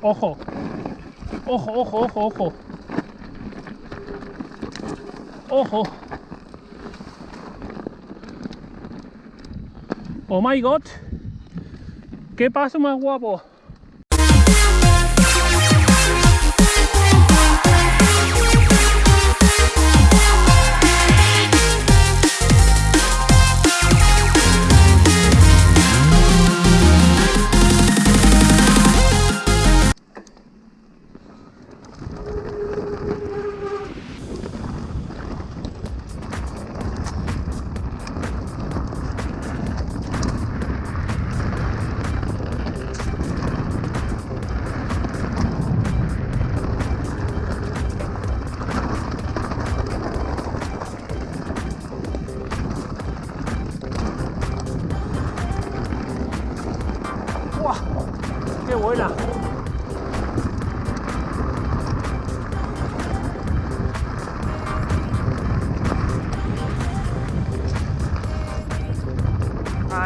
Ojo. Ojo, ojo, ojo, ojo. Ojo. Oh my god. ¿Qué paso más guapo?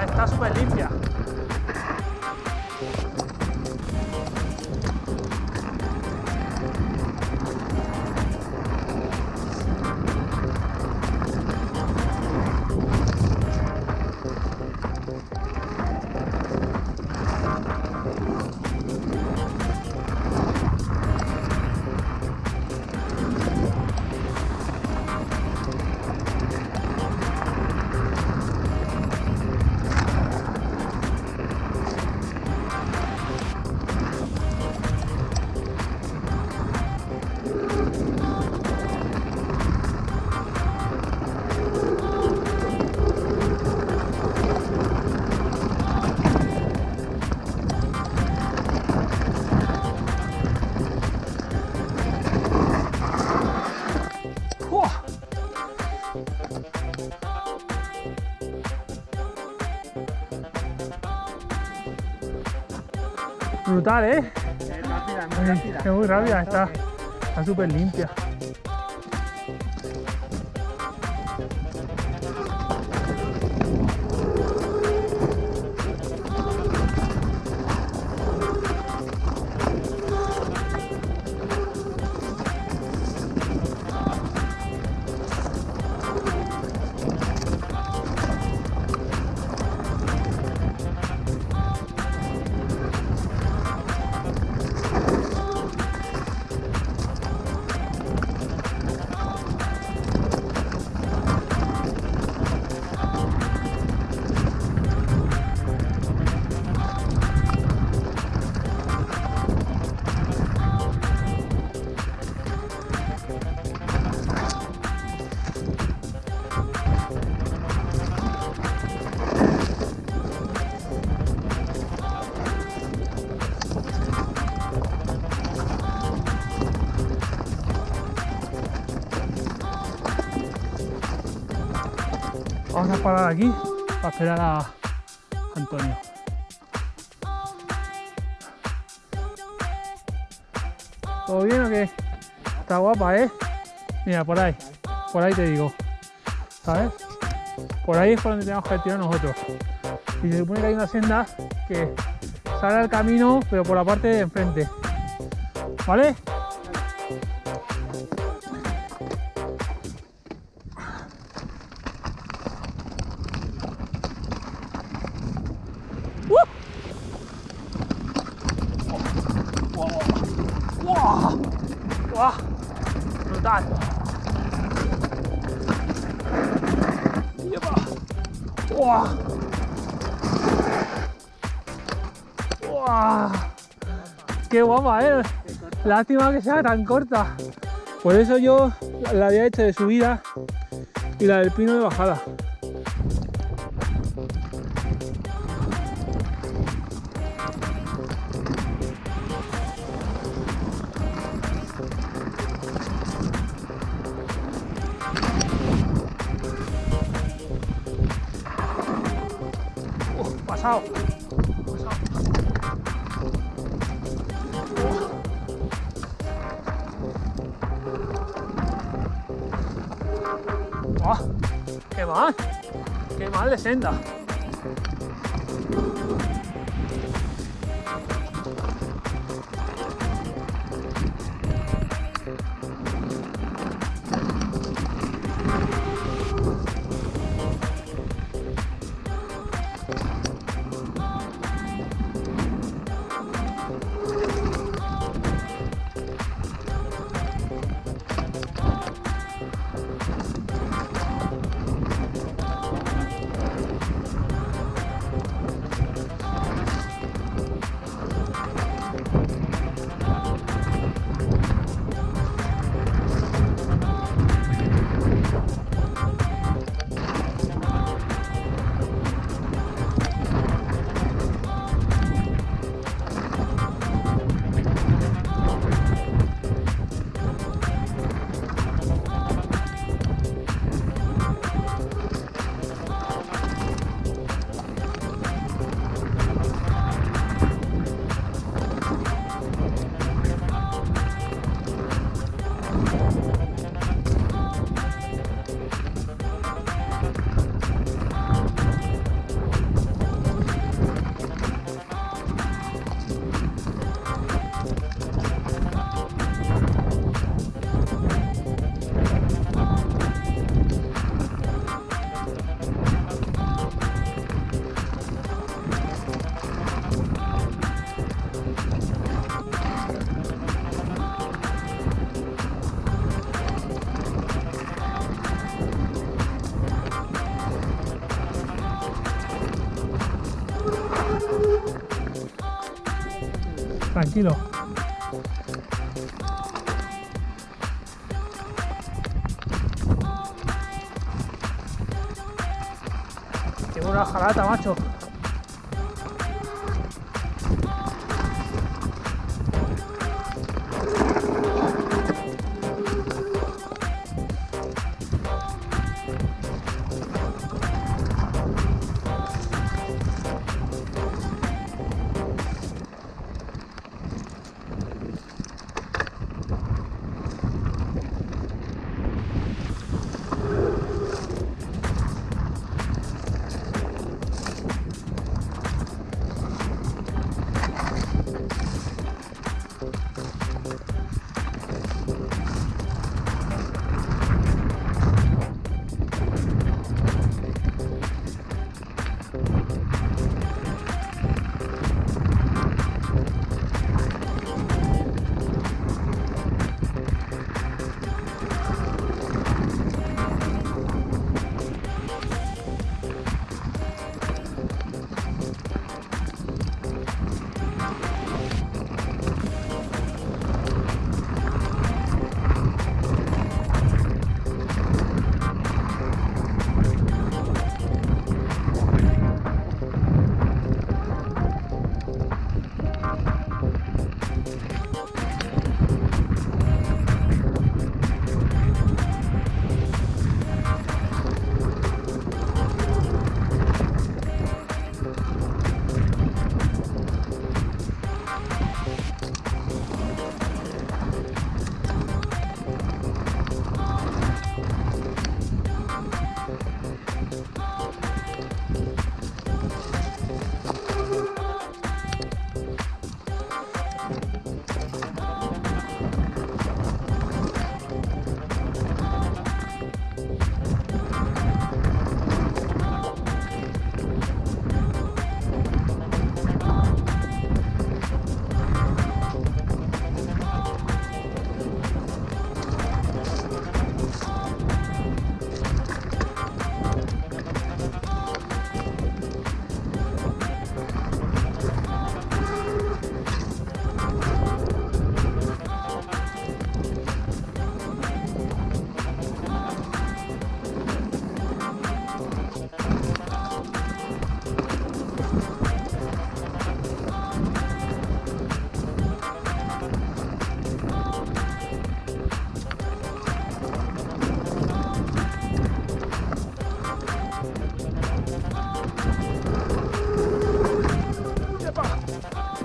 Está súper limpia. Brutal, ¿eh? Es rápida, muy rápida. Es muy rápida, está súper limpia. Parar aquí para esperar a Antonio. ¿Todo bien o qué? Está guapa, ¿eh? Mira, por ahí. Por ahí te digo. ¿Sabes? Por ahí es por donde tenemos que tirar nosotros. Y se supone que hay una senda que sale al camino, pero por la parte de enfrente. ¿Vale? ¡Wow! ¡Wow! ¡Qué guapa, eh! Lástima que sea tan corta. Por eso yo la había hecho de subida y la del pino de bajada. Uf, pasado. ¡Ah! ¡Qué mal! ¡Qué mal de senda! Tranquilo.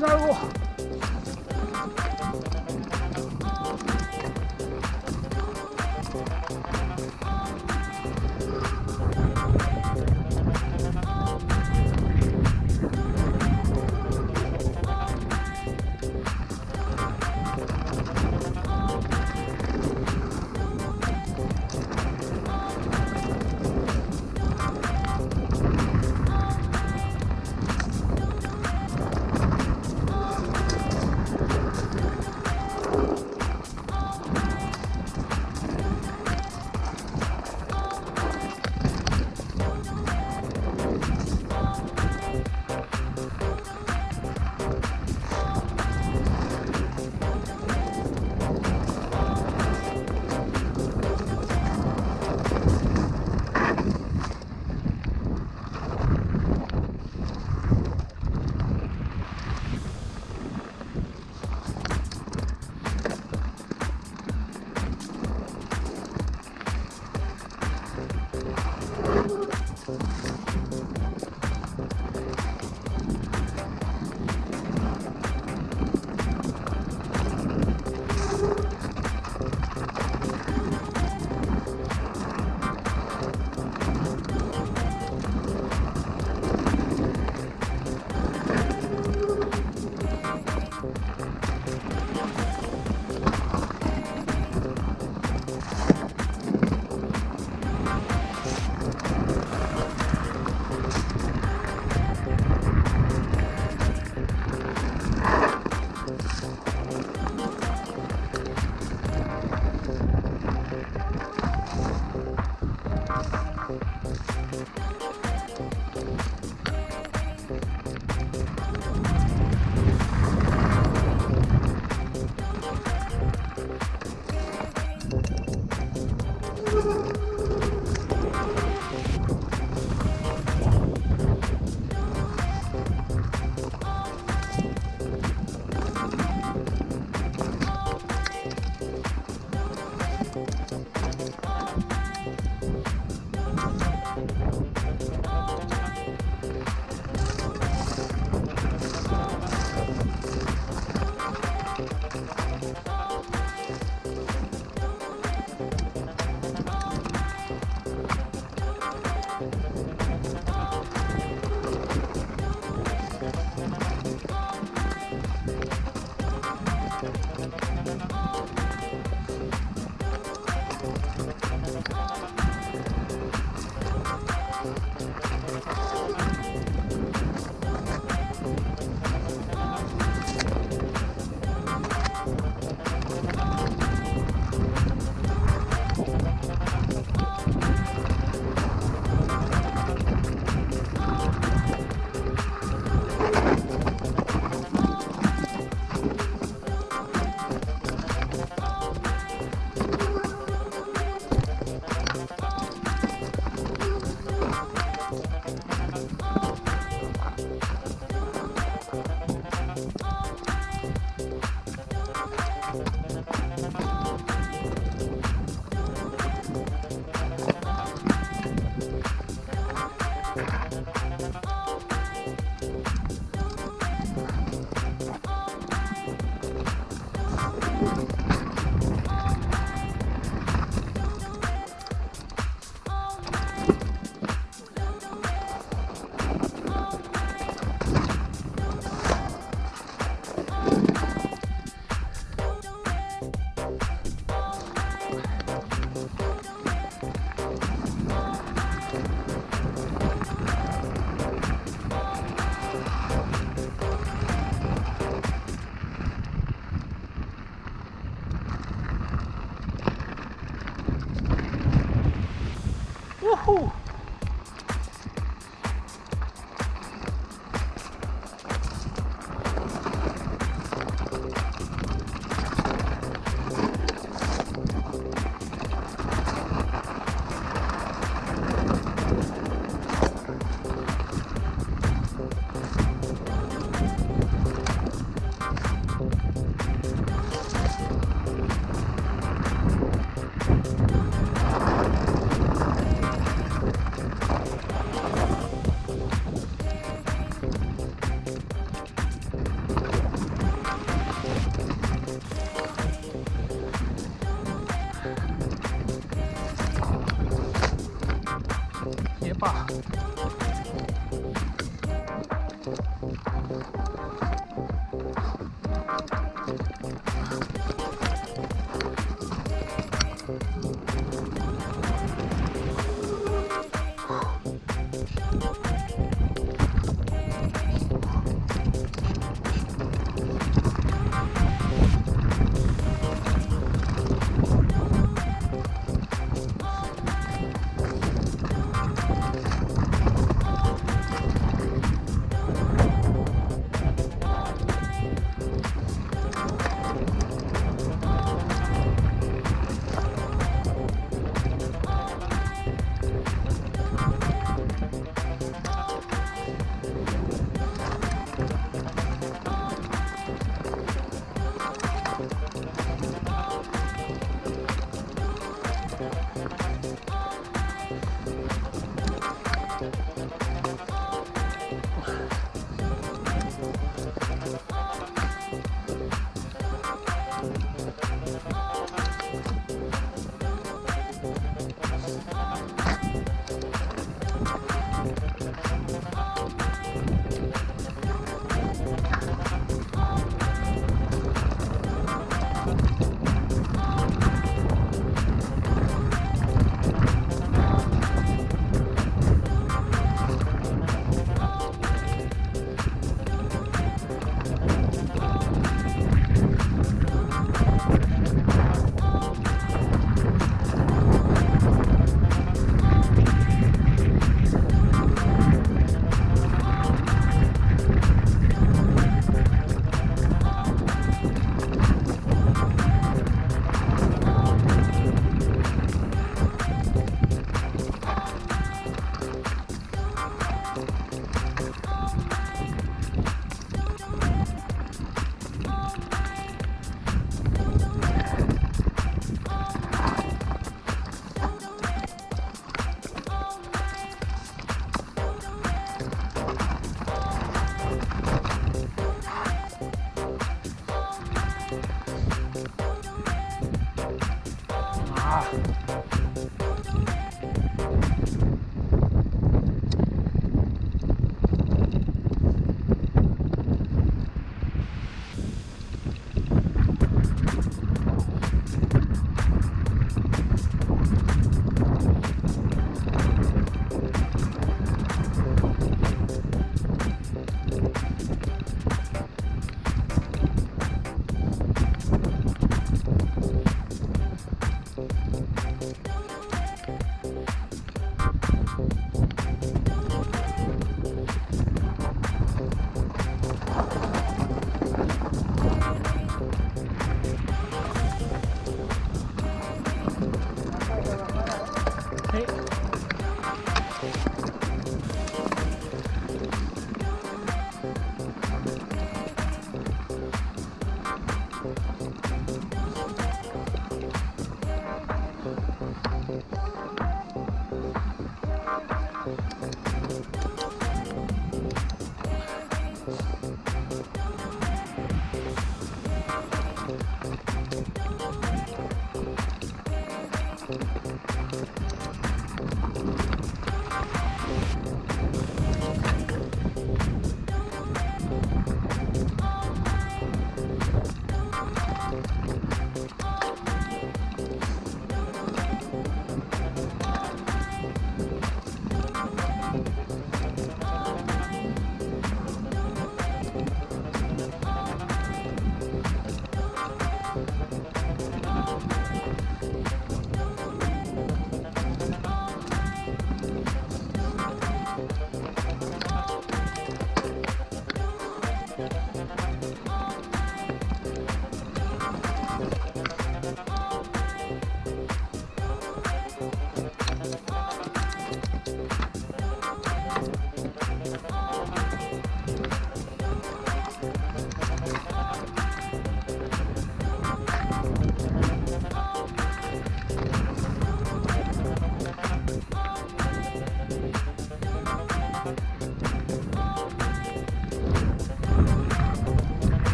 最後